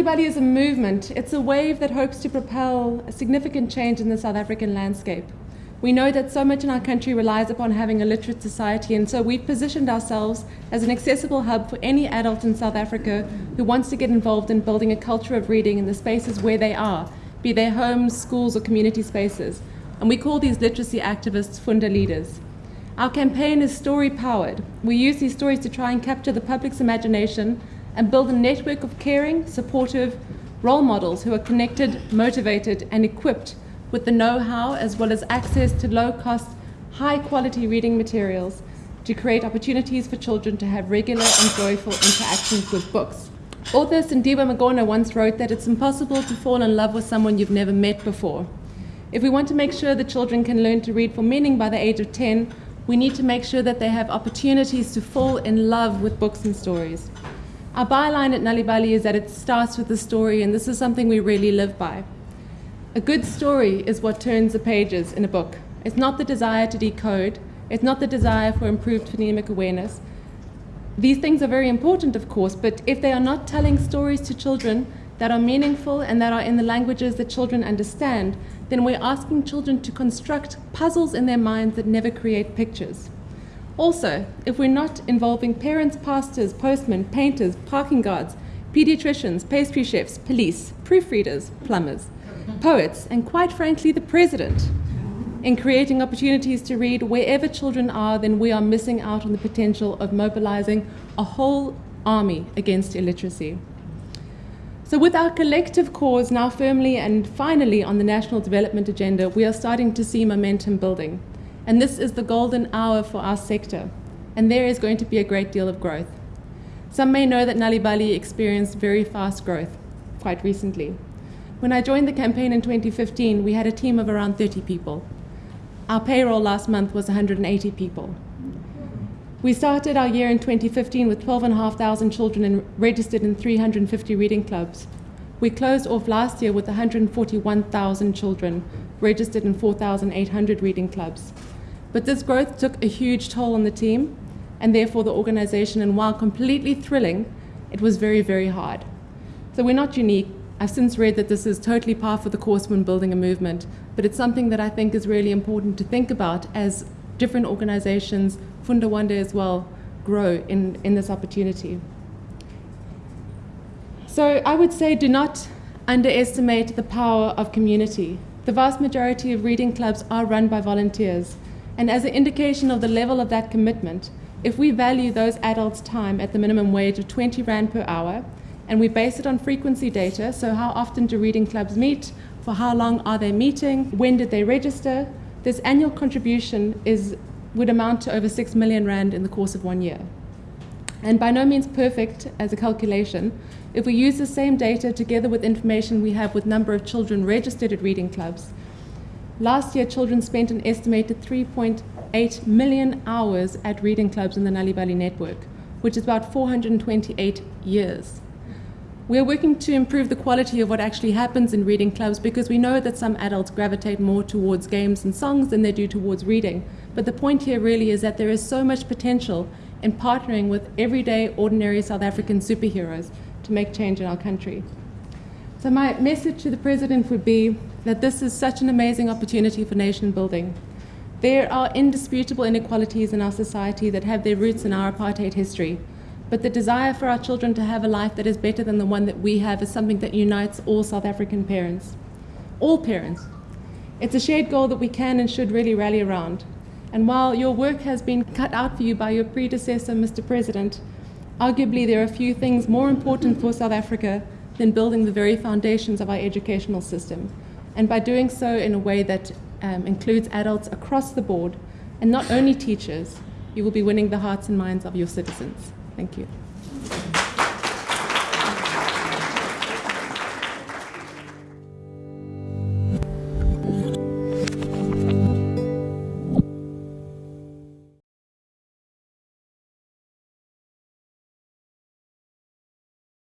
Nalibali is a movement. It's a wave that hopes to propel a significant change in the South African landscape. We know that so much in our country relies upon having a literate society, and so we've positioned ourselves as an accessible hub for any adult in South Africa who wants to get involved in building a culture of reading in the spaces where they are, be they homes, schools, or community spaces. And we call these literacy activists Funda leaders. Our campaign is story powered. We use these stories to try and capture the public's imagination and build a network of caring, supportive role models who are connected, motivated, and equipped with the know-how as well as access to low-cost, high-quality reading materials to create opportunities for children to have regular and joyful interactions with books. Author Sindiwe Magona once wrote that it's impossible to fall in love with someone you've never met before. If we want to make sure that children can learn to read for meaning by the age of 10, we need to make sure that they have opportunities to fall in love with books and stories. Our byline at Nalibali is that it starts with the story, and this is something we really live by. A good story is what turns the pages in a book. It's not the desire to decode, it's not the desire for improved phonemic awareness. These things are very important, of course, but if they are not telling stories to children that are meaningful and that are in the languages that children understand, then we're asking children to construct puzzles in their minds that never create pictures. Also, if we're not involving parents, pastors, postmen, painters, parking guards, pediatricians, pastry chefs, police, proofreaders, plumbers, poets, and quite frankly, the president, in creating opportunities to read wherever children are, then we are missing out on the potential of mobilizing a whole army against illiteracy. So with our collective cause now firmly and finally on the national development agenda, we are starting to see momentum building. And this is the golden hour for our sector. And there is going to be a great deal of growth. Some may know that Nalibali experienced very fast growth quite recently. When I joined the campaign in 2015, we had a team of around 30 people. Our payroll last month was 180 people. We started our year in 2015 with 12,500 children in, registered in 350 reading clubs. We closed off last year with 141,000 children registered in 4,800 reading clubs. But this growth took a huge toll on the team and therefore the organization, and while completely thrilling, it was very, very hard. So we're not unique. I've since read that this is totally par for the course when building a movement, but it's something that I think is really important to think about as different organizations, Funda Wande as well, grow in, in this opportunity. So I would say do not underestimate the power of community. The vast majority of reading clubs are run by volunteers, and as an indication of the level of that commitment, if we value those adults' time at the minimum wage of 20 Rand per hour, and we base it on frequency data, so how often do reading clubs meet, for how long are they meeting, when did they register, this annual contribution is, would amount to over 6 million Rand in the course of one year. And by no means perfect as a calculation, if we use the same data together with information we have with number of children registered at reading clubs, last year children spent an estimated 3.8 million hours at reading clubs in the Nalibali network, which is about 428 years. We are working to improve the quality of what actually happens in reading clubs because we know that some adults gravitate more towards games and songs than they do towards reading. But the point here really is that there is so much potential in partnering with everyday, ordinary South African superheroes to make change in our country. So my message to the President would be that this is such an amazing opportunity for nation building. There are indisputable inequalities in our society that have their roots in our apartheid history. But the desire for our children to have a life that is better than the one that we have is something that unites all South African parents. All parents. It's a shared goal that we can and should really rally around. And while your work has been cut out for you by your predecessor, Mr. President, arguably there are few things more important for South Africa than building the very foundations of our educational system. And by doing so in a way that um, includes adults across the board, and not only teachers, you will be winning the hearts and minds of your citizens. Thank you.